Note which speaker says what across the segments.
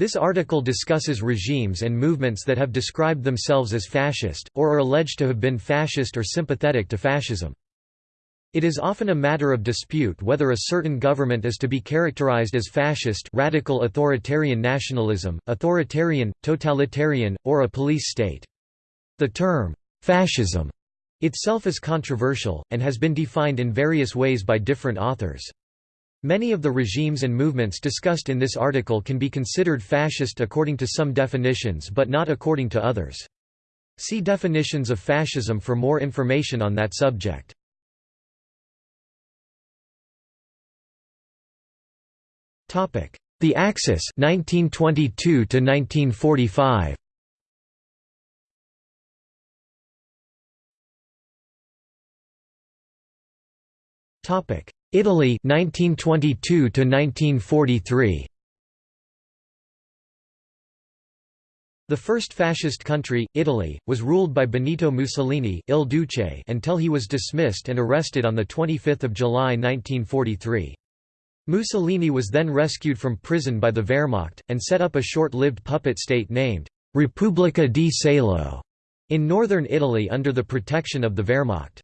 Speaker 1: This article discusses regimes and movements that have described themselves as fascist, or are alleged to have been fascist or sympathetic to fascism. It is often a matter of dispute whether a certain government is to be characterized as fascist radical authoritarian nationalism, authoritarian, totalitarian, or a police state. The term, fascism, itself is controversial, and has been defined in various ways by different authors. Many of the regimes and movements discussed in this article can be considered fascist according to some definitions but not according to others. See definitions of fascism for more information on that subject. The Axis 1922 to 1945 Topic Italy 1922 to 1943 The first fascist country, Italy, was ruled by Benito Mussolini Il Duce until he was dismissed and arrested on 25 July 1943. Mussolini was then rescued from prison by the Wehrmacht, and set up a short-lived puppet state named Repubblica di Salo in northern Italy under the protection of the Wehrmacht.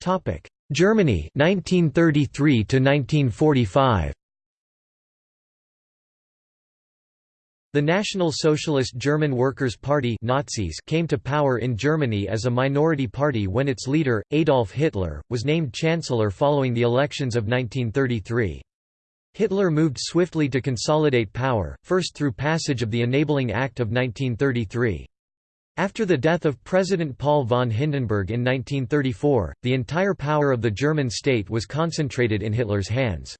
Speaker 1: Topic: Germany 1933 to 1945. The National Socialist German Workers' Party Nazis came to power in Germany as a minority party when its leader, Adolf Hitler, was named Chancellor following the elections of 1933. Hitler moved swiftly to consolidate power, first through passage of the Enabling Act of 1933. After the death of President Paul von Hindenburg in 1934, the entire power of the German state was concentrated in Hitler's hands.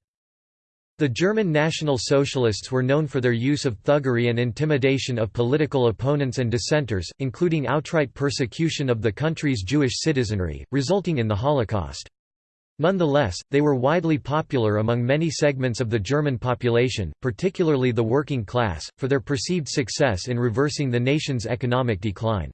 Speaker 1: The German National Socialists were known for their use of thuggery and intimidation of political opponents and dissenters, including outright persecution of the country's Jewish citizenry, resulting in the Holocaust. Nonetheless, they were widely popular among many segments of the German population, particularly the working class, for their perceived success in reversing the nation's economic decline.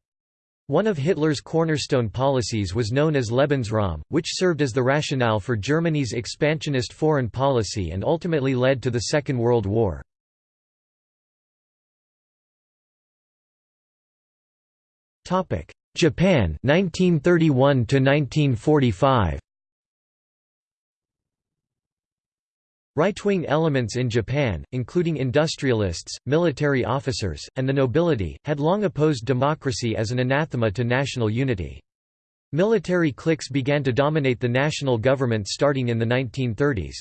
Speaker 1: One of Hitler's cornerstone policies was known as Lebensraum, which served as the rationale for Germany's expansionist foreign policy and ultimately led to the Second World War. Japan 1931 1945 Right-wing elements in Japan, including industrialists, military officers, and the nobility, had long opposed democracy as an anathema to national unity. Military cliques began to dominate the national government starting in the 1930s.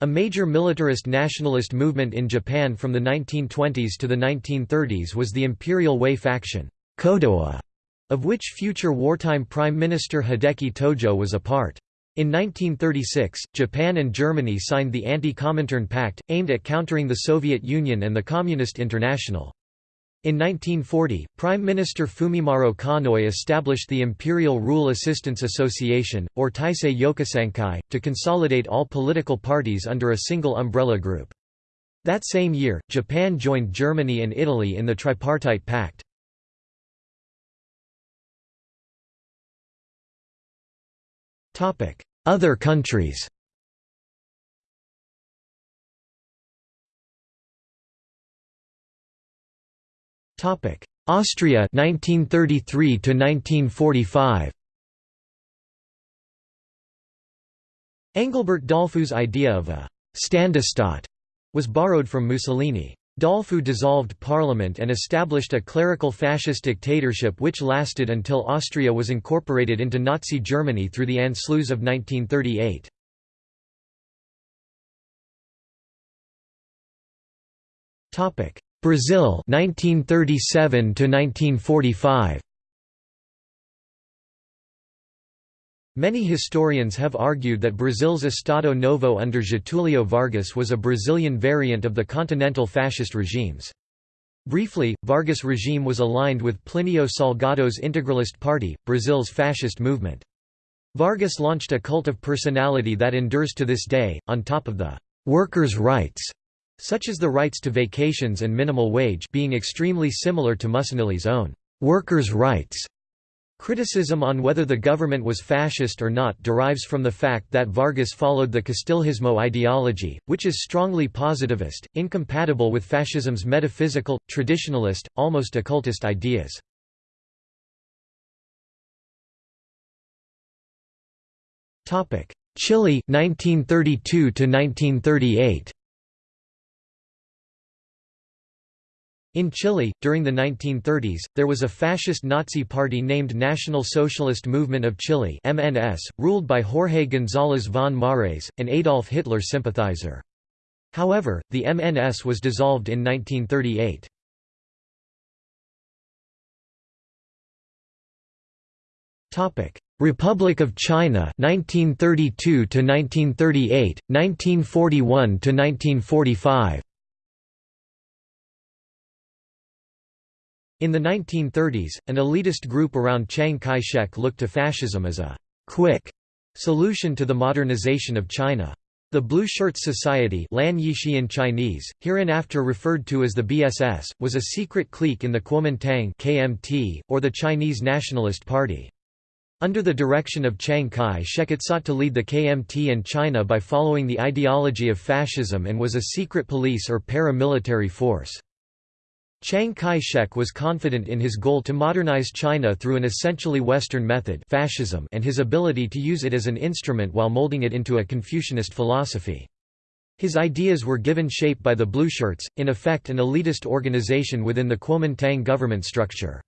Speaker 1: A major militarist nationalist movement in Japan from the 1920s to the 1930s was the Imperial Way faction Kodoha, of which future wartime Prime Minister Hideki Tojo was a part. In 1936, Japan and Germany signed the Anti-Comintern Pact, aimed at countering the Soviet Union and the Communist International. In 1940, Prime Minister Fumimaro Konoye established the Imperial Rule Assistance Association, or Taisei Yokusankai, to consolidate all political parties under a single umbrella group. That same year, Japan joined Germany and Italy in the Tripartite Pact. Other countries Austria 1933 to 1945 Engelbert Dollfuß's idea of a «Ständestaat» was borrowed from Mussolini. Dollfuß dissolved parliament and established a clerical fascist dictatorship which lasted until Austria was incorporated into Nazi Germany through the Anschluss of 1938. Brazil 1937 to 1945 Many historians have argued that Brazil's Estado Novo under Getúlio Vargas was a Brazilian variant of the continental fascist regimes. Briefly, Vargas' regime was aligned with Plínio Salgado's Integralist Party, Brazil's fascist movement. Vargas launched a cult of personality that endures to this day, on top of the «workers' rights», such as the rights to vacations and minimal wage being extremely similar to Mussolini's own «workers' rights» Criticism on whether the government was fascist or not derives from the fact that Vargas followed the Castilhismo ideology, which is strongly positivist, incompatible with fascism's metaphysical, traditionalist, almost occultist ideas. Chile 1932 to 1938 In Chile, during the 1930s, there was a fascist Nazi party named National Socialist Movement of Chile MNS, ruled by Jorge González von Maurés, an Adolf Hitler sympathizer. However, the MNS was dissolved in 1938. Republic of China 1932 to 1938 1941 to 1945 In the 1930s, an elitist group around Chiang Kai-shek looked to fascism as a «quick» solution to the modernization of China. The Blue Shirts Society Lan Yixian Chinese, hereinafter referred to as the BSS, was a secret clique in the Kuomintang KMT, or the Chinese Nationalist Party. Under the direction of Chiang Kai-shek it sought to lead the KMT and China by following the ideology of fascism and was a secret police or paramilitary force. Chiang Kai-shek was confident in his goal to modernize China through an essentially Western method fascism and his ability to use it as an instrument while molding it into a Confucianist philosophy. His ideas were given shape by the Blueshirts, in effect an elitist organization within the Kuomintang government structure.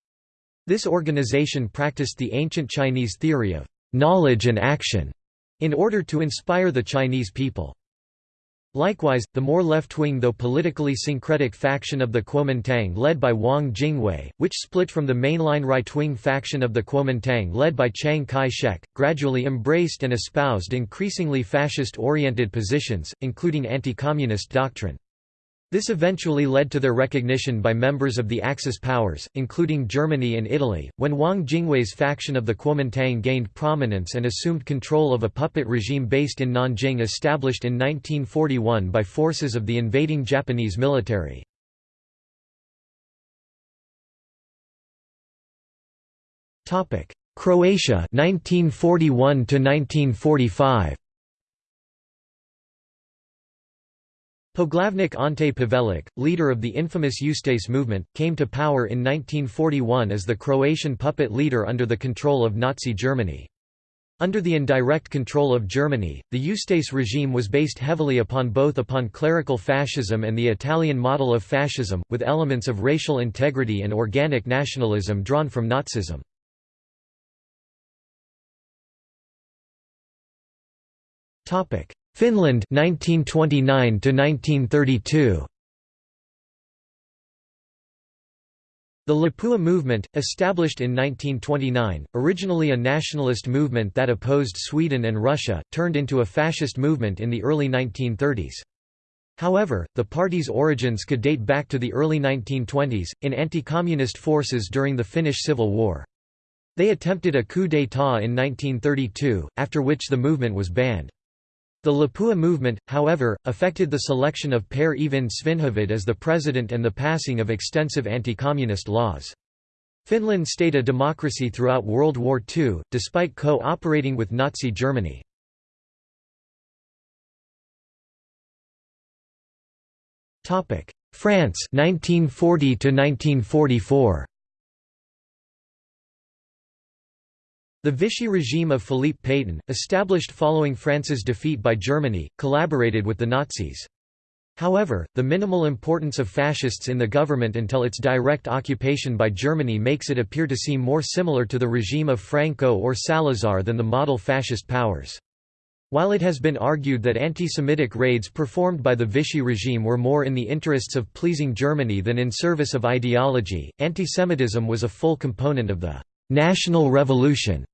Speaker 1: This organization practiced the ancient Chinese theory of knowledge and action in order to inspire the Chinese people. Likewise, the more left-wing though politically syncretic faction of the Kuomintang led by Wang Jingwei, which split from the mainline right-wing faction of the Kuomintang led by Chiang Kai-shek, gradually embraced and espoused increasingly fascist-oriented positions, including anti-communist doctrine. This eventually led to their recognition by members of the Axis powers, including Germany and Italy, when Wang Jingwei's faction of the Kuomintang gained prominence and assumed control of a puppet regime based in Nanjing established in 1941 by forces of the invading Japanese military. Croatia 1941 to 1945 Poglavnik Ante Pavelić, leader of the infamous Ustaše movement, came to power in 1941 as the Croatian puppet leader under the control of Nazi Germany. Under the indirect control of Germany, the Ustaše regime was based heavily upon both upon clerical fascism and the Italian model of fascism, with elements of racial integrity and organic nationalism drawn from Nazism. Finland 1929 to 1932 The Lapua movement, established in 1929, originally a nationalist movement that opposed Sweden and Russia, turned into a fascist movement in the early 1930s. However, the party's origins could date back to the early 1920s, in anti-communist forces during the Finnish Civil War. They attempted a coup d'état in 1932, after which the movement was banned. The Lapua movement, however, affected the selection of Per Eyvind Svinhufvud as the president and the passing of extensive anti-communist laws. Finland stayed a democracy throughout World War II, despite co-operating with Nazi Germany. France 1940 to 1944 The Vichy regime of Philippe Pétain, established following France's defeat by Germany, collaborated with the Nazis. However, the minimal importance of fascists in the government until its direct occupation by Germany makes it appear to seem more similar to the regime of Franco or Salazar than the model fascist powers. While it has been argued that anti-Semitic raids performed by the Vichy regime were more in the interests of pleasing Germany than in service of ideology, anti-Semitism was a full component of the «national revolution»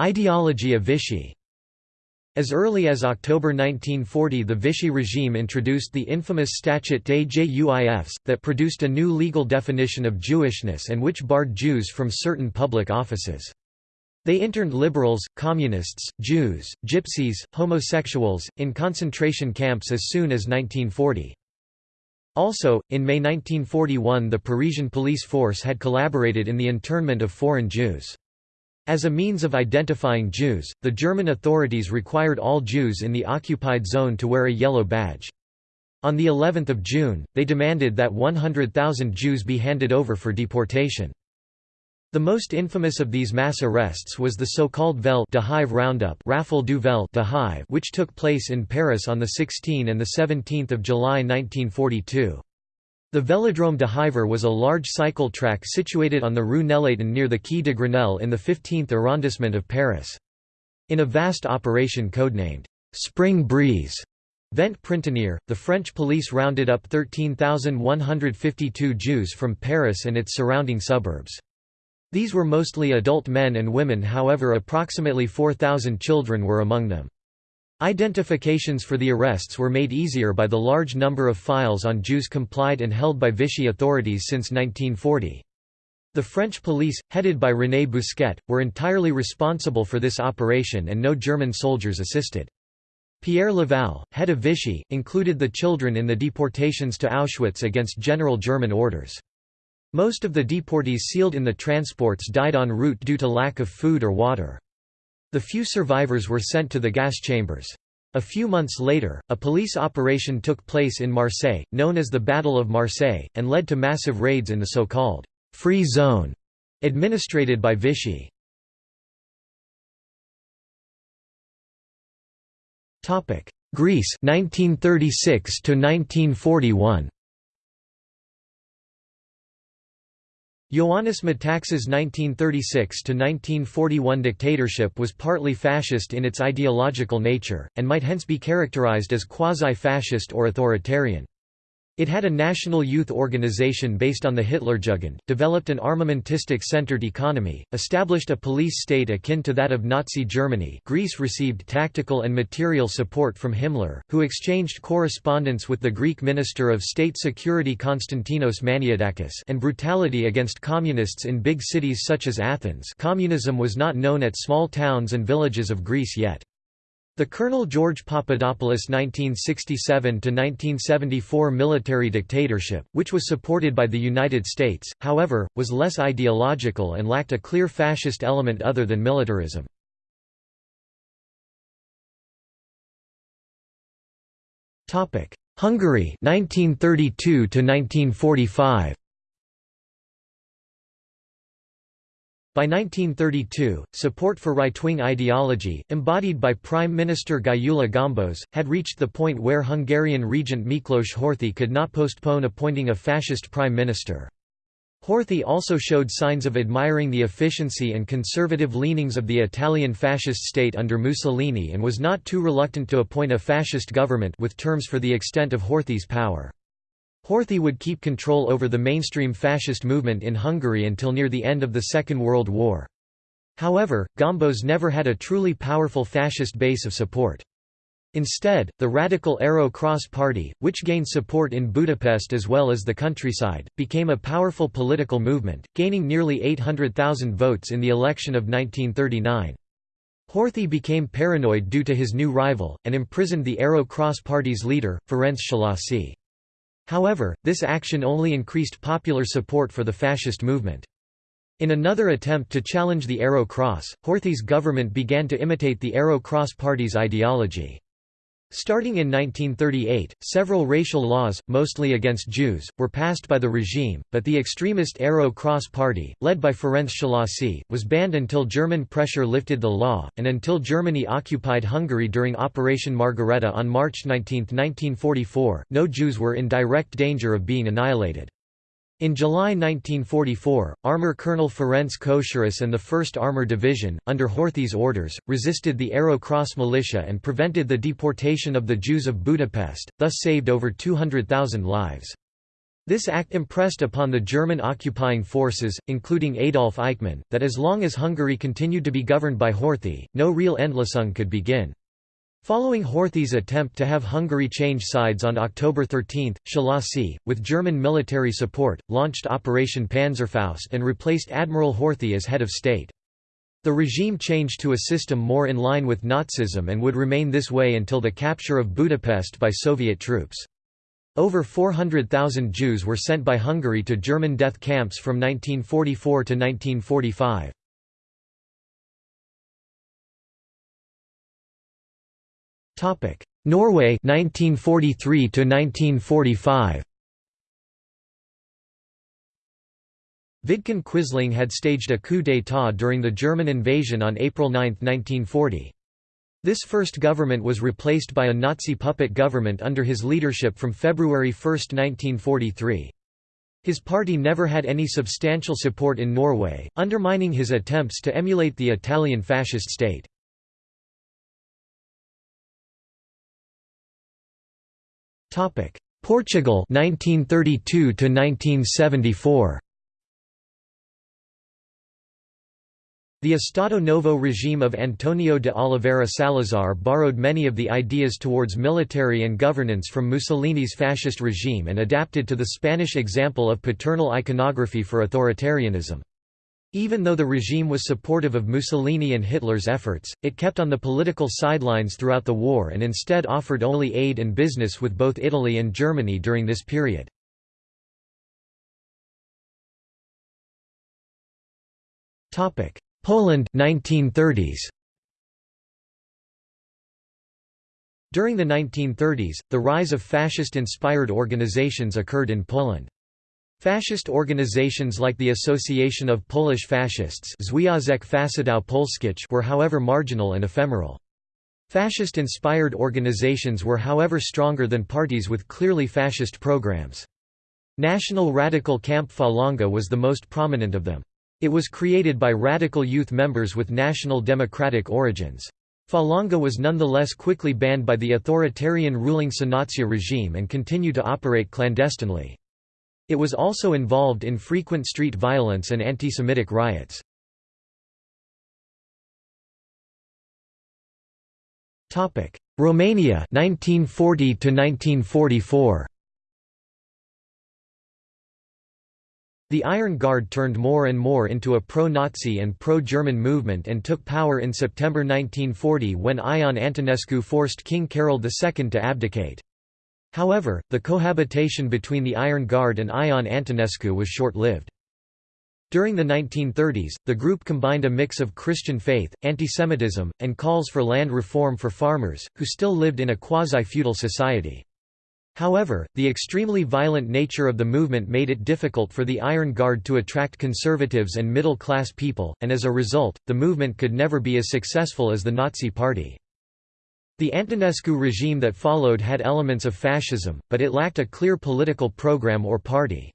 Speaker 1: Ideology of Vichy as early as October 1940 the Vichy regime introduced the infamous Statut des Juifs, that produced a new legal definition of Jewishness and which barred Jews from certain public offices. They interned liberals, communists, Jews, gypsies, homosexuals, in concentration camps as soon as 1940. Also, in May 1941 the Parisian police force had collaborated in the internment of foreign Jews. As a means of identifying Jews, the German authorities required all Jews in the occupied zone to wear a yellow badge. On the 11th of June, they demanded that 100,000 Jews be handed over for deportation. The most infamous of these mass arrests was the so-called Vel de Hive roundup Raffle du Vel Hive which took place in Paris on 16 and 17 July 1942. The Vélodrome de Hiver was a large cycle track situated on the Rue Nélaton near the Quai de Grenelle in the 15th arrondissement of Paris. In a vast operation codenamed, "'Spring Breeze' Vent Printanier, the French police rounded up 13,152 Jews from Paris and its surrounding suburbs. These were mostly adult men and women however approximately 4,000 children were among them. Identifications for the arrests were made easier by the large number of files on Jews complied and held by Vichy authorities since 1940. The French police, headed by René Bousquet, were entirely responsible for this operation and no German soldiers assisted. Pierre Laval, head of Vichy, included the children in the deportations to Auschwitz against general German orders. Most of the deportees sealed in the transports died en route due to lack of food or water. The few survivors were sent to the gas chambers. A few months later, a police operation took place in Marseille, known as the Battle of Marseille, and led to massive raids in the so-called «free zone» administrated by Vichy. Greece 1936 to 1941 Ioannis Metaxas' 1936–1941 dictatorship was partly fascist in its ideological nature, and might hence be characterized as quasi-fascist or authoritarian. It had a national youth organization based on the Hitlerjugend, developed an armamentistic-centered economy, established a police state akin to that of Nazi Germany Greece received tactical and material support from Himmler, who exchanged correspondence with the Greek Minister of State Security Konstantinos Maniadakis and brutality against communists in big cities such as Athens communism was not known at small towns and villages of Greece yet. The Colonel George Papadopoulos 1967–1974 military dictatorship, which was supported by the United States, however, was less ideological and lacked a clear fascist element other than militarism. Hungary 1932 1945 By 1932, support for right-wing ideology, embodied by Prime Minister Gyula Gombos, had reached the point where Hungarian regent Miklos Horthy could not postpone appointing a fascist prime minister. Horthy also showed signs of admiring the efficiency and conservative leanings of the Italian fascist state under Mussolini and was not too reluctant to appoint a fascist government with terms for the extent of Horthy's power. Horthy would keep control over the mainstream fascist movement in Hungary until near the end of the Second World War. However, Gombos never had a truly powerful fascist base of support. Instead, the radical Arrow Cross Party, which gained support in Budapest as well as the countryside, became a powerful political movement, gaining nearly 800,000 votes in the election of 1939. Horthy became paranoid due to his new rival, and imprisoned the Arrow Cross Party's leader, Ferenc Szalasi. However, this action only increased popular support for the fascist movement. In another attempt to challenge the Arrow Cross, Horthy's government began to imitate the Arrow Cross Party's ideology. Starting in 1938, several racial laws, mostly against Jews, were passed by the regime, but the extremist Arrow Cross Party, led by Ferenc Szalasi, was banned until German pressure lifted the law, and until Germany occupied Hungary during Operation Margareta on March 19, 1944, no Jews were in direct danger of being annihilated. In July 1944, Armour Colonel Ferenc Koszorús and the 1st Armour Division, under Horthy's orders, resisted the Arrow Cross militia and prevented the deportation of the Jews of Budapest, thus saved over 200,000 lives. This act impressed upon the German occupying forces, including Adolf Eichmann, that as long as Hungary continued to be governed by Horthy, no real Endlösung could begin. Following Horthy's attempt to have Hungary change sides on October 13, Szalasi, with German military support, launched Operation Panzerfaust and replaced Admiral Horthy as head of state. The regime changed to a system more in line with Nazism and would remain this way until the capture of Budapest by Soviet troops. Over 400,000 Jews were sent by Hungary to German death camps from 1944 to 1945. Norway 1943 to 1945 Vidkun Quisling had staged a coup d'état during the German invasion on April 9, 1940. This first government was replaced by a Nazi puppet government under his leadership from February 1, 1943. His party never had any substantial support in Norway, undermining his attempts to emulate the Italian fascist state. Portugal 1932 to 1974 The Estado Novo regime of Antonio de Oliveira Salazar borrowed many of the ideas towards military and governance from Mussolini's fascist regime and adapted to the Spanish example of paternal iconography for authoritarianism. Even though the regime was supportive of Mussolini and Hitler's efforts, it kept on the political sidelines throughout the war and instead offered only aid and business with both Italy and Germany during this period. Poland 1930s. During the 1930s, the rise of fascist-inspired organizations occurred in Poland. Fascist organizations like the Association of Polish Fascists were however marginal and ephemeral. Fascist-inspired organizations were however stronger than parties with clearly fascist programs. National Radical Camp Falanga was the most prominent of them. It was created by radical youth members with national democratic origins. Falanga was nonetheless quickly banned by the authoritarian ruling Sanacja regime and continued to operate clandestinely. It was also involved in frequent street violence and anti-Semitic riots. Topic: Romania 1940 to 1944 The Iron Guard turned more and more into a pro-Nazi and pro-German movement and took power in September 1940 when Ion Antonescu forced King Carol II to abdicate. However, the cohabitation between the Iron Guard and Ion Antonescu was short-lived. During the 1930s, the group combined a mix of Christian faith, antisemitism, and calls for land reform for farmers, who still lived in a quasi-feudal society. However, the extremely violent nature of the movement made it difficult for the Iron Guard to attract conservatives and middle-class people, and as a result, the movement could never be as successful as the Nazi Party. The Antonescu regime that followed had elements of fascism, but it lacked a clear political program or party.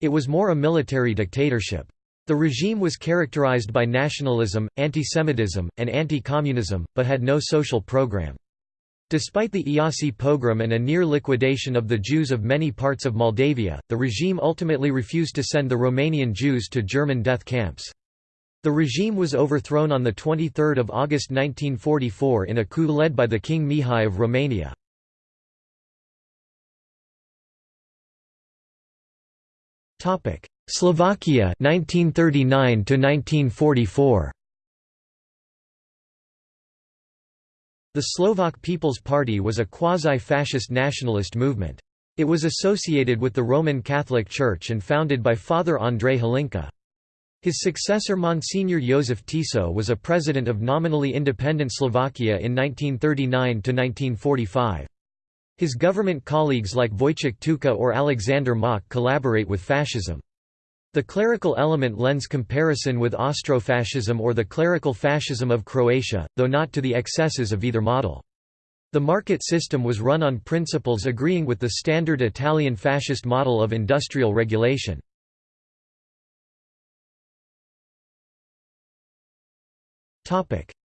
Speaker 1: It was more a military dictatorship. The regime was characterized by nationalism, antisemitism, and anti-communism, but had no social program. Despite the Iasi pogrom and a near liquidation of the Jews of many parts of Moldavia, the regime ultimately refused to send the Romanian Jews to German death camps. The regime was overthrown on 23 August 1944 in a coup led by the King Mihai of Romania. Slovakia 1939 to 1944 The Slovak People's Party was a quasi-fascist nationalist movement. It was associated with the Roman Catholic Church and founded by Father Andrej Hlinka. His successor Monsignor Josef Tiso was a president of nominally independent Slovakia in 1939–1945. His government colleagues like Vojtech Tuka or Alexander Mach collaborate with fascism. The clerical element lends comparison with Austrofascism or the clerical fascism of Croatia, though not to the excesses of either model. The market system was run on principles agreeing with the standard Italian fascist model of industrial regulation.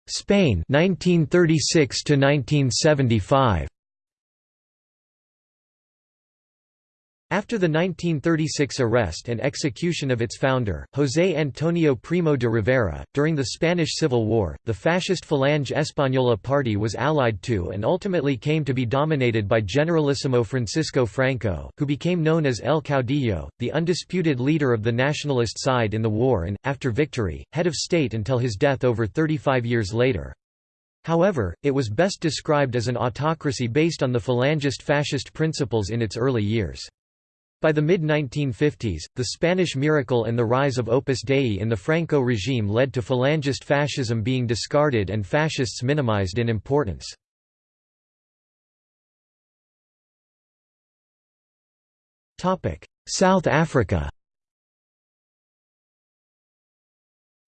Speaker 1: Spain 1936 to 1975 After the 1936 arrest and execution of its founder, José Antonio Primo de Rivera, during the Spanish Civil War, the fascist Falange Española party was allied to and ultimately came to be dominated by Generalissimo Francisco Franco, who became known as El Caudillo, the undisputed leader of the nationalist side in the war and, after victory, head of state until his death over 35 years later. However, it was best described as an autocracy based on the Falangist fascist principles in its early years. By the mid-1950s, the Spanish miracle and the rise of Opus Dei in the Franco regime led to Falangist fascism being discarded and fascists minimized in importance. South Africa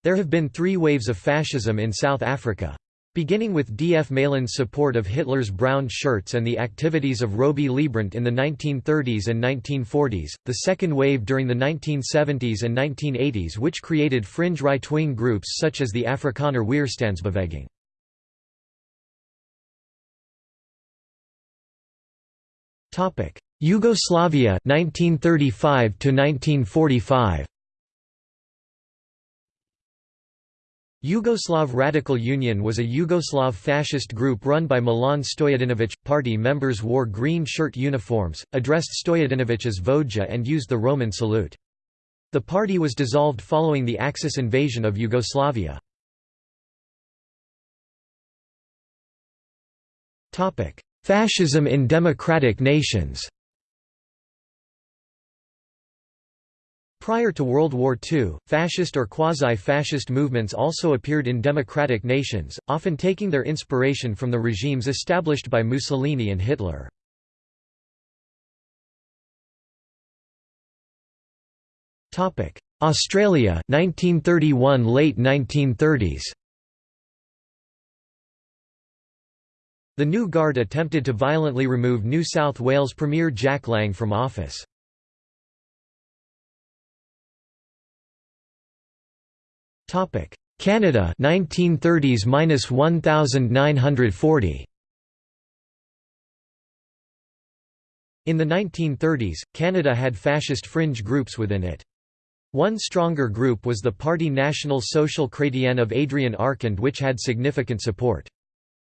Speaker 1: There have been three waves of fascism in South Africa. Beginning with D. F. Malan's support of Hitler's brown shirts and the activities of Robey Leibbrandt in the 1930s and 1940s, the second wave during the 1970s and 1980s which created fringe right-wing groups such as the Afrikaner Weerstandsbeweging. Yugoslavia 1935 to 1945 Yugoslav Radical Union was a Yugoslav fascist group run by Milan Stojadinovic. Party members wore green shirt uniforms, addressed Stojadinovic as Voja and used the Roman salute. The party was dissolved following the Axis invasion of Yugoslavia. Fascism in democratic nations Prior to World War II, fascist or quasi-fascist movements also appeared in democratic nations, often taking their inspiration from the regimes established by Mussolini and Hitler. Australia 1931 late 1930s The New Guard attempted to violently remove New South Wales Premier Jack Lang from office. Canada 1930s minus 1940 In the 1930s, Canada had fascist fringe groups within it. One stronger group was the Parti National Social Chrétien of Adrien Arcand which had significant support.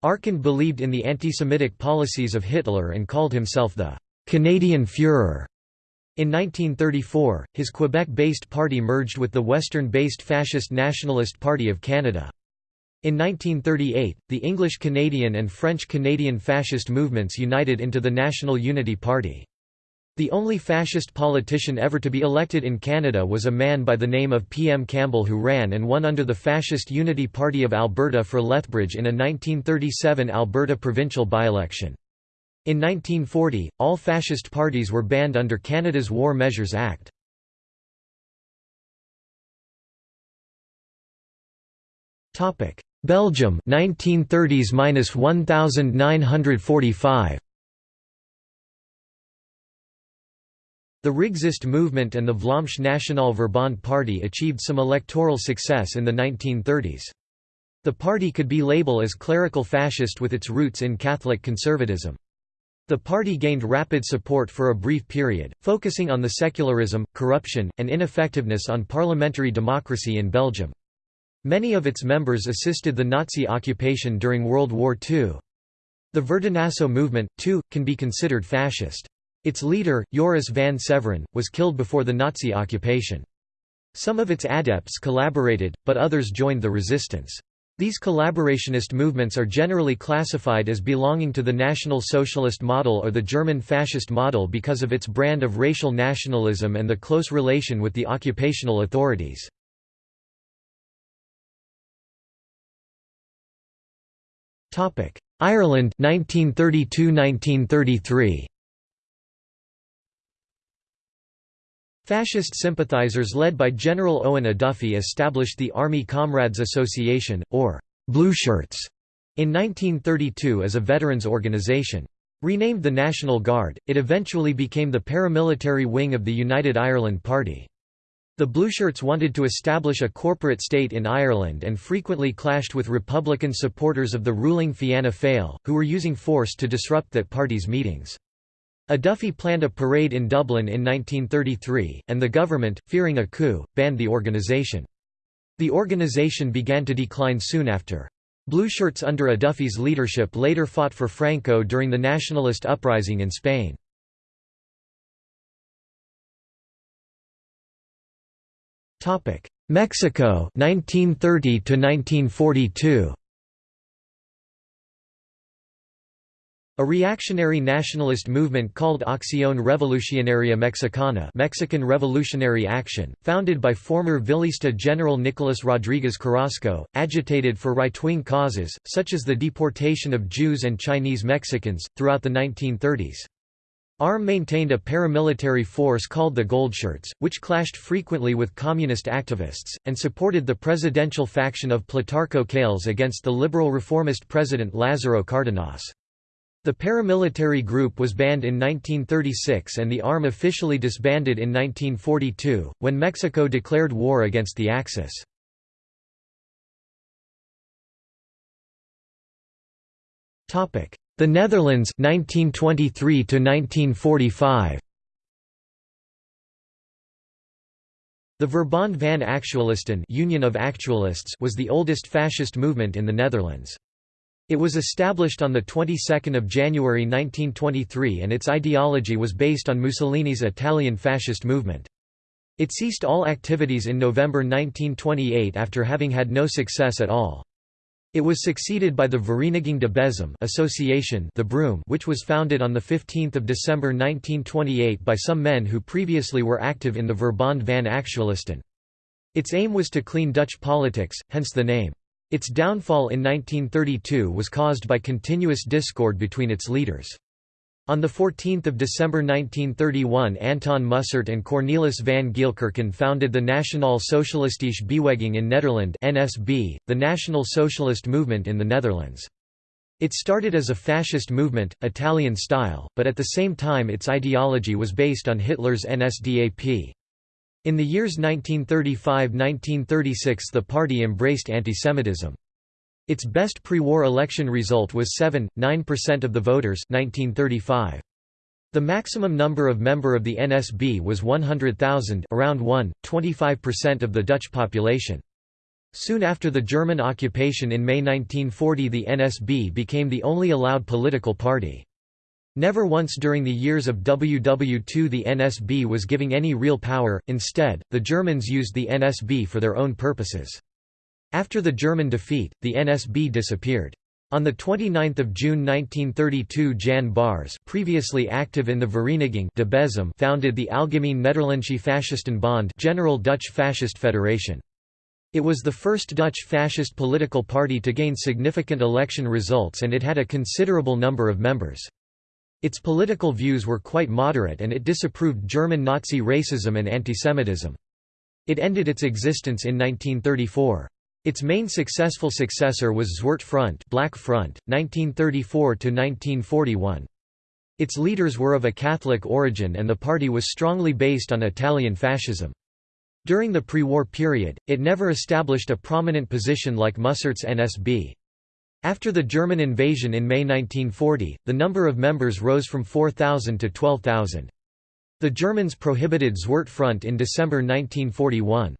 Speaker 1: Arcand believed in the anti-Semitic policies of Hitler and called himself the «Canadian Führer». In 1934, his Quebec-based party merged with the Western-based Fascist Nationalist Party of Canada. In 1938, the English-Canadian and French-Canadian fascist movements united into the National Unity Party. The only fascist politician ever to be elected in Canada was a man by the name of P. M. Campbell who ran and won under the Fascist Unity Party of Alberta for Lethbridge in a 1937 Alberta provincial by-election. In 1940, all fascist parties were banned under Canada's War Measures Act. Topic: Belgium 1930s-1945 The Rexist movement and the Vlaamse Nationale Verbond party achieved some electoral success in the 1930s. The party could be labeled as clerical fascist with its roots in Catholic conservatism. The party gained rapid support for a brief period, focusing on the secularism, corruption, and ineffectiveness on parliamentary democracy in Belgium. Many of its members assisted the Nazi occupation during World War II. The Verdinaso movement, too, can be considered fascist. Its leader, Joris van Severen, was killed before the Nazi occupation. Some of its adepts collaborated, but others joined the resistance. These collaborationist movements are generally classified as belonging to the National Socialist model or the German fascist model because of its brand of racial nationalism and the close relation with the occupational authorities. Ireland 1932–1933 Fascist sympathizers led by General Owen O'Duffy established the Army Comrades Association, or Blueshirts, in 1932 as a veterans organization. Renamed the National Guard, it eventually became the paramilitary wing of the United Ireland Party. The Blueshirts wanted to establish a corporate state in Ireland and frequently clashed with Republican supporters of the ruling Fianna Fáil, who were using force to disrupt that party's meetings. O'Duffy planned a parade in Dublin in 1933, and the government, fearing a coup, banned the organisation. The organisation began to decline soon after. Blueshirts under O'Duffy's leadership later fought for Franco during the nationalist uprising in Spain. Mexico 1930 to 1942 A reactionary nationalist movement called Acción Revolucionaria Mexicana Mexican Revolutionary Action, founded by former Villista General Nicolás Rodríguez Carrasco, agitated for right-wing causes, such as the deportation of Jews and Chinese Mexicans, throughout the 1930s. ARM maintained a paramilitary force called the Goldshirts, which clashed frequently with communist activists, and supported the presidential faction of Plutarco Calles against the liberal reformist president Lázaro Cárdenas. The paramilitary group was banned in 1936 and the ARM officially disbanded in 1942, when Mexico declared war against the Axis. The Netherlands 1923 to 1945 The Verbond van Actualisten Union of Actualists was the oldest fascist movement in the Netherlands. It was established on the 22nd of January 1923 and its ideology was based on Mussolini's Italian fascist movement. It ceased all activities in November 1928 after having had no success at all. It was succeeded by the Vereniging de Bezem Association the Broom which was founded on 15 December 1928 by some men who previously were active in the Verbond van Actualisten. Its aim was to clean Dutch politics, hence the name. Its downfall in 1932 was caused by continuous discord between its leaders. On 14 December 1931 Anton Mussert and Cornelis van Geelkerken founded the Nationale Socialistische Beweging in Nederland NSB, the National Socialist Movement in the Netherlands. It started as a fascist movement, Italian style, but at the same time its ideology was based on Hitler's NSDAP. In the years 1935–1936 the party embraced antisemitism. Its best pre-war election result was 7.9% of the voters 1935. The maximum number of member of the NSB was 100,000 around 1, 25% of the Dutch population. Soon after the German occupation in May 1940 the NSB became the only allowed political party. Never once during the years of WW2 the NSB was giving any real power, instead, the Germans used the NSB for their own purposes. After the German defeat, the NSB disappeared. On 29 June 1932 Jan Baars previously active in the Vereniging de Bezem founded the Algemeen Nederlandsche Fascistenbond General Dutch Fascist Federation. It was the first Dutch fascist political party to gain significant election results and it had a considerable number of members. Its political views were quite moderate and it disapproved German Nazi racism and antisemitism. It ended its existence in 1934. Its main successful successor was Zwart Front, Black Front 1934 to 1941. Its leaders were of a Catholic origin and the party was strongly based on Italian fascism. During the pre-war period, it never established a prominent position like Mussert's NSB. After the German invasion in May 1940, the number of members rose from 4,000 to 12,000. The Germans prohibited Zwart Front in December 1941.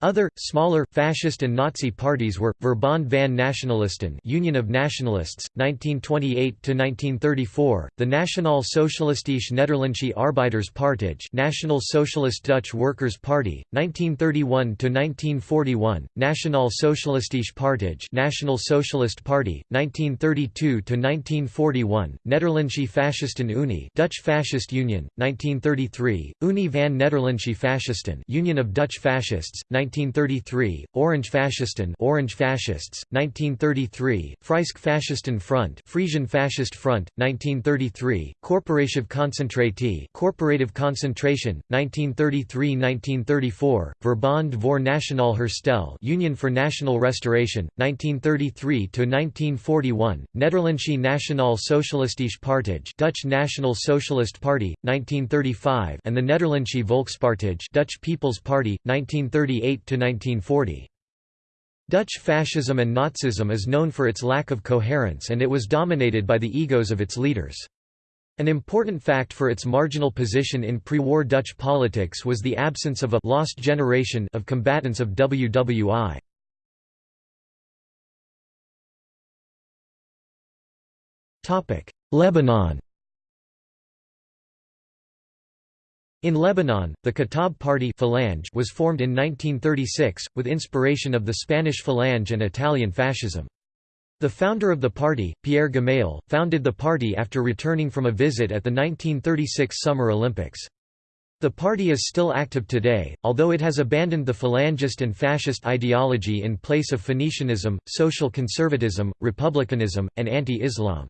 Speaker 1: Other, smaller, fascist and Nazi parties were, Verbond van Nationalisten Union of Nationalists, 1928–1934, the Nationaal Socialistische Nederlandsche Arbeiderspartij National Socialist Dutch Workers' Party, 1931–1941, Nationaal Socialistische Partij National Socialist Party, 1932–1941, Nederlandsche Fascisten Unie Dutch Fascist Union, 1933, Unie van Nederlandsche Fascisten Union of Dutch Fascists, 1933, Orange Fascisten Orange Fascists, 1933, Freisk Fascisten Front Frisian Fascist Front, 1933, Corporative Concentratie Corporative Concentration, 1933–1934, Verband voor Nationaal Herstel Union for National Restoration, 1933–1941, Nederlandsche Nationaal Socialistische Partij Dutch National Socialist Party, 1935 and the Nederlandsche Volkspartij Dutch People's Party, 1938 1940. Dutch fascism and Nazism is known for its lack of coherence and it was dominated by the egos of its leaders. An important fact for its marginal position in pre-war Dutch politics was the absence of a «lost generation» of combatants of WWI. Lebanon In Lebanon, the Kataib Party Falange was formed in 1936, with inspiration of the Spanish Falange and Italian fascism. The founder of the party, Pierre Gemayel, founded the party after returning from a visit at the 1936 Summer Olympics. The party is still active today, although it has abandoned the phalangist and fascist ideology in place of Phoenicianism, social conservatism, republicanism, and anti-Islam.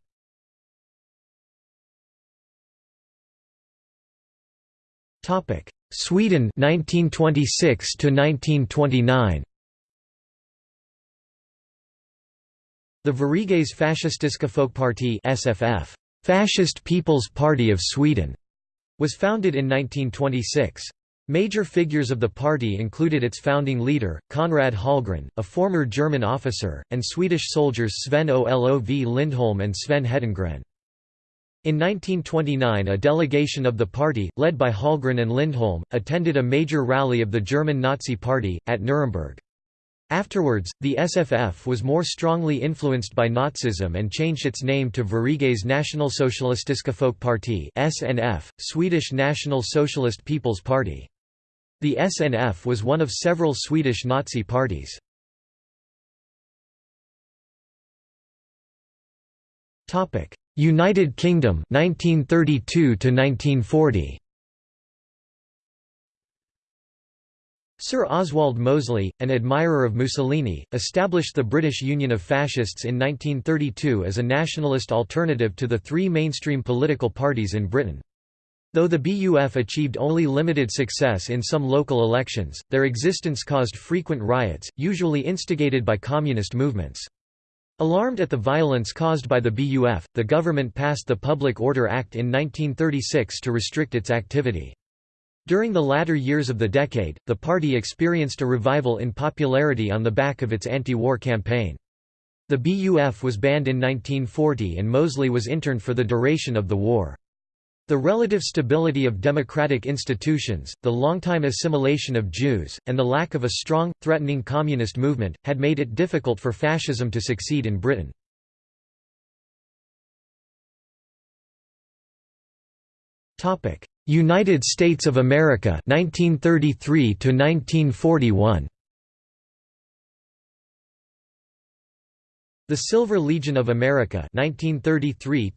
Speaker 1: Sweden 1926 to 1929 The Sveriges Fascistiska Folkparti SFF Fascist People's Party of Sweden was founded in 1926. Major figures of the party included its founding leader, Konrad Hallgren, a former German officer, and Swedish soldiers Sven Olov Lindholm and Sven Hedengren. In 1929 a delegation of the party, led by Hallgren and Lindholm, attended a major rally of the German Nazi Party, at Nuremberg. Afterwards, the SFF was more strongly influenced by Nazism and changed its name to Sveriges Nationalsocialistiska Folkparti (SNF), Swedish National Socialist People's Party. The SNF was one of several Swedish Nazi parties. United Kingdom 1932 to 1940 Sir Oswald Mosley, an admirer of Mussolini, established the British Union of Fascists in 1932 as a nationalist alternative to the three mainstream political parties in Britain. Though the BUF achieved only limited success in some local elections, their existence caused frequent riots, usually instigated by communist movements. Alarmed at the violence caused by the BUF, the government passed the Public Order Act in 1936 to restrict its activity. During the latter years of the decade, the party experienced a revival in popularity on the back of its anti-war campaign. The BUF was banned in 1940 and Mosley was interned for the duration of the war. The relative stability of democratic institutions, the long-time assimilation of Jews, and the lack of a strong, threatening communist movement, had made it difficult for fascism to succeed in Britain. United States of America 1933 to 1941 The Silver Legion of America 1933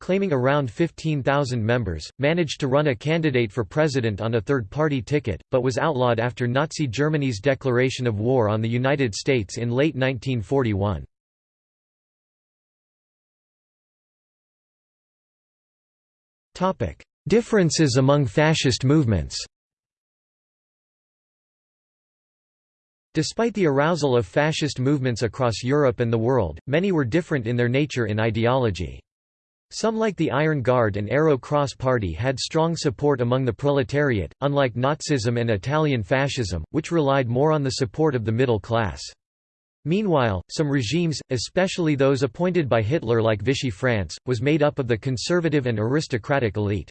Speaker 1: claiming around 15,000 members, managed to run a candidate for president on a third-party ticket, but was outlawed after Nazi Germany's declaration of war on the United States in late 1941. Differences among fascist movements Despite the arousal of fascist movements across Europe and the world, many were different in their nature in ideology. Some like the Iron Guard and Arrow Cross Party had strong support among the proletariat, unlike Nazism and Italian fascism, which relied more on the support of the middle class. Meanwhile, some regimes, especially those appointed by Hitler like Vichy France, was made up of the conservative and aristocratic elite.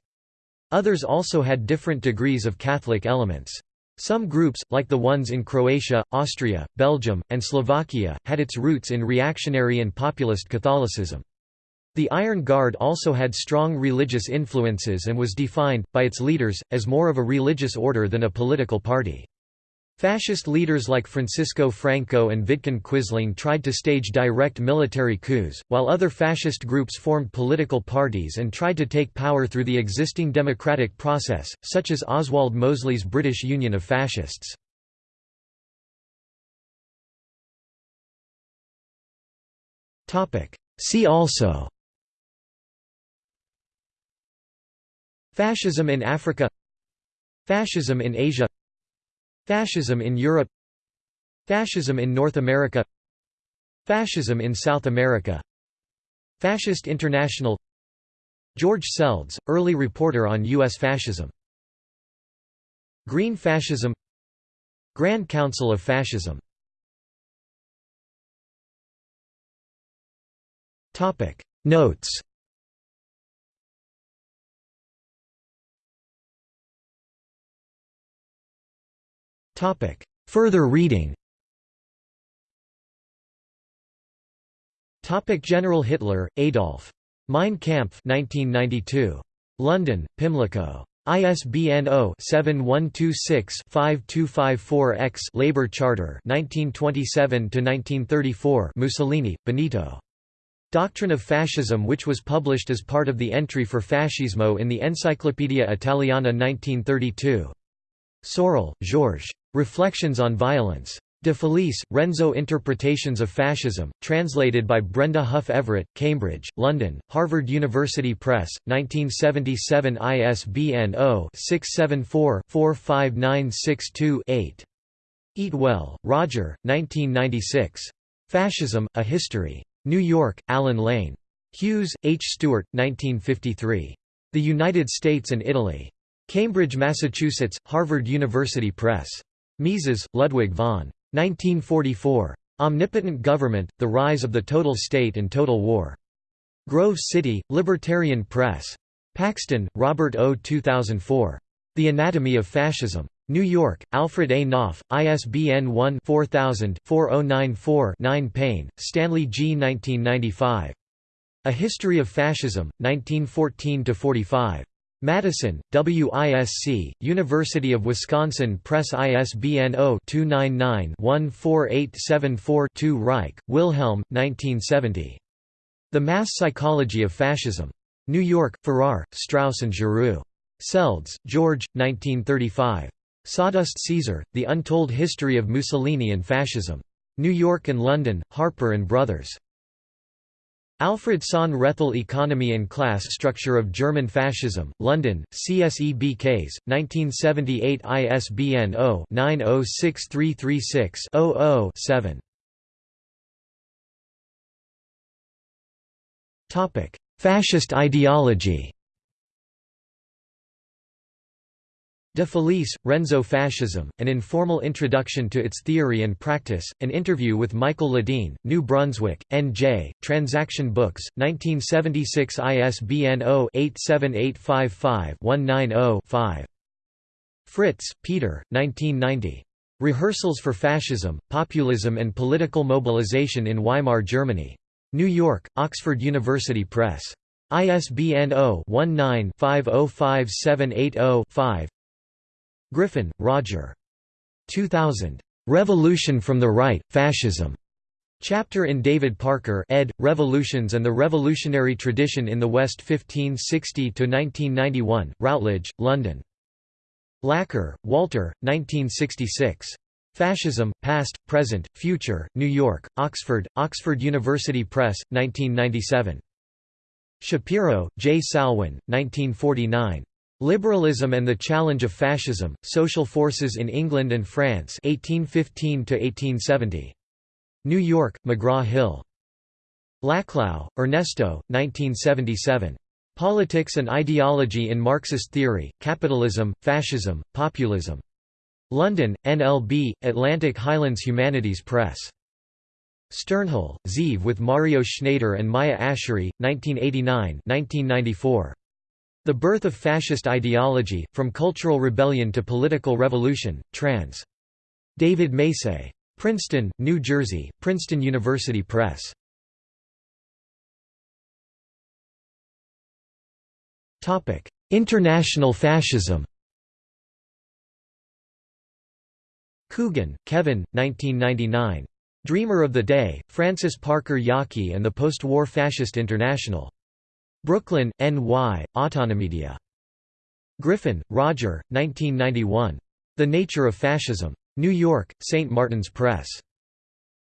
Speaker 1: Others also had different degrees of Catholic elements. Some groups, like the ones in Croatia, Austria, Belgium, and Slovakia, had its roots in reactionary and populist Catholicism. The Iron Guard also had strong religious influences and was defined, by its leaders, as more of a religious order than a political party. Fascist leaders like Francisco Franco and Vidkun Quisling tried to stage direct military coups, while other fascist groups formed political parties and tried to take power through the existing democratic process, such as Oswald Mosley's British Union of Fascists. See also Fascism in Africa Fascism in Asia Fascism in Europe Fascism in North America Fascism in South America Fascist International George Seldes, early reporter on U.S. fascism Green Fascism Grand Council of Fascism Notes Topic. Further reading Topic General Hitler, Adolf. Mein Kampf 1992. London, Pimlico. ISBN 0-7126-5254-X Labour Charter 1927–1934 Mussolini, Benito. Doctrine of Fascism which was published as part of the entry for Fascismo in the Encyclopaedia Italiana 1932. Sorel, Georges. Reflections on Violence. De Felice, Renzo Interpretations of Fascism, translated by Brenda Huff Everett, Cambridge, London, Harvard University Press, 1977 ISBN 0-674-45962-8. Eatwell, Roger, 1996. Fascism, A History. New York, Allen Lane. Hughes, H. Stewart, 1953. The United States and Italy. Cambridge, Massachusetts, Harvard University Press. Mises, Ludwig von 1944. Omnipotent Government, The Rise of the Total State and Total War. Grove City, Libertarian Press. Paxton, Robert O. 2004. The Anatomy of Fascism. New York, Alfred A. Knopf, ISBN 1-4000-4094-9 Payne, Stanley G. 1995. A History of Fascism, 1914–45. Madison, WISC, University of Wisconsin Press ISBN 0-299-14874-2 Reich, Wilhelm, 1970. The Mass Psychology of Fascism. New York, Farrar, Straus and Giroux. Seldes, George, 1935. Sawdust Caesar, The Untold History of Mussolini and Fascism. New York and London, Harper and Brothers. Alfred Sohn Rethel Economy and Class Structure of German Fascism, London, CSEBKs, 1978 ISBN 0-906336-00-7 Fascist ideology De Felice, Renzo Fascism, An Informal Introduction to Its Theory and Practice, an interview with Michael Ledeen, New Brunswick, N.J., Transaction Books, 1976 ISBN 0-87855-190-5. Fritz, Peter, 1990. Rehearsals for Fascism, Populism and Political Mobilization in Weimar Germany. New York, Oxford University Press. ISBN 0-19-505780-5 Griffin, Roger. 2000. Revolution from the Right, Fascism. Chapter in David Parker ed. Revolutions and the Revolutionary Tradition in the West 1560–1991, Routledge, London. Laqueur, Walter, 1966. Fascism, Past, Present, Future, New York, Oxford, Oxford University Press, 1997. Shapiro, J. Salwin, 1949. Liberalism and the Challenge of Fascism, Social Forces in England and France 1815 New York, McGraw-Hill. Laclau, Ernesto, 1977. Politics and Ideology in Marxist Theory, Capitalism, Fascism, Populism. London, NLB, Atlantic Highlands Humanities Press. Sternhell, Zeev with Mario Sznajder and Maia Asheri, 1989 1994. The Birth of Fascist Ideology, From Cultural Rebellion to Political Revolution, trans. David Macy. Princeton, New Jersey, Princeton University Press. International fascism Coogan, Kevin, 1999. Dreamer of the Day, Francis Parker Yockey and the Post-War Fascist International. Brooklyn, N.Y., Autonomedia. Griffin, Roger, 1991. The Nature of Fascism. New York, St. Martin's Press.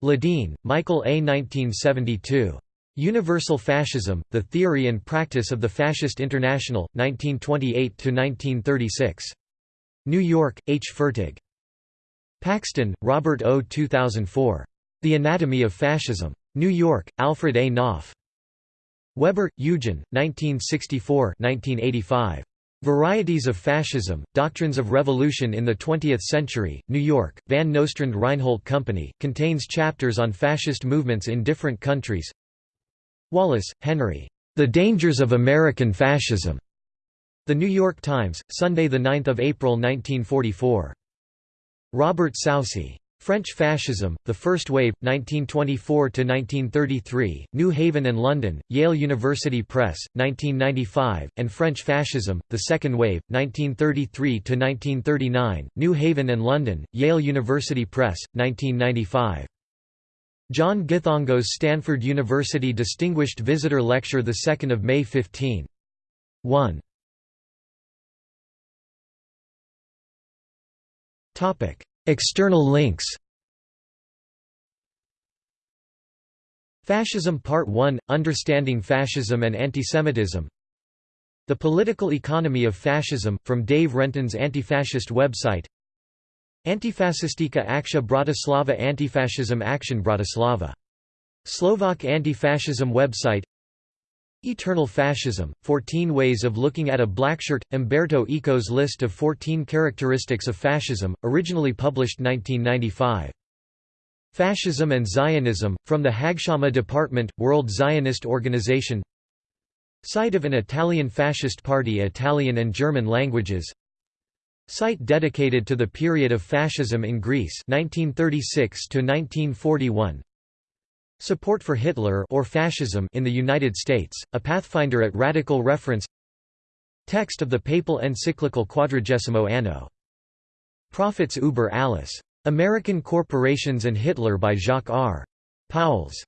Speaker 1: Ledeen, Michael A. 1972. Universal Fascism, The Theory and Practice of the Fascist International, 1928–1936. New York, H. Fertig. Paxton, Robert O. 2004. The Anatomy of Fascism. New York, Alfred A. Knopf. Weber, Eugen, 1964–1985. Varieties of Fascism, Doctrines of Revolution in the Twentieth Century, New York, Van Nostrand Reinhold Company, contains chapters on fascist movements in different countries Wallace, Henry. The Dangers of American Fascism. The New York Times, Sunday 9 April 1944. Robert Soucy. French Fascism, The First Wave, 1924–1933, New Haven and London, Yale University Press, 1995, and French Fascism, The Second Wave, 1933–1939, New Haven and London, Yale University Press, 1995. John Githongos Stanford University Distinguished Visitor Lecture 2 May 15. 1. External links. Fascism Part 1 – Understanding Fascism and Antisemitism. The Political Economy of Fascism, from Dave Renton's anti-fascist website. Antifascistika Aksha Bratislava Antifascism Action Bratislava. Slovak anti-fascism website. Eternal Fascism, 14 Ways of Looking at a Blackshirt, Umberto Eco's list of 14 characteristics of fascism, originally published 1995. Fascism and Zionism, from the Hagshama Department, World Zionist Organization. Site of an Italian fascist party Italian and German languages. Site dedicated to the period of fascism in Greece 1936 1941 Support for Hitler or fascism in the United States, a pathfinder at radical reference Text of the papal encyclical Quadragesimo Anno. Profits Uber Alles. American Corporations and Hitler by Jacques R. Pauwels.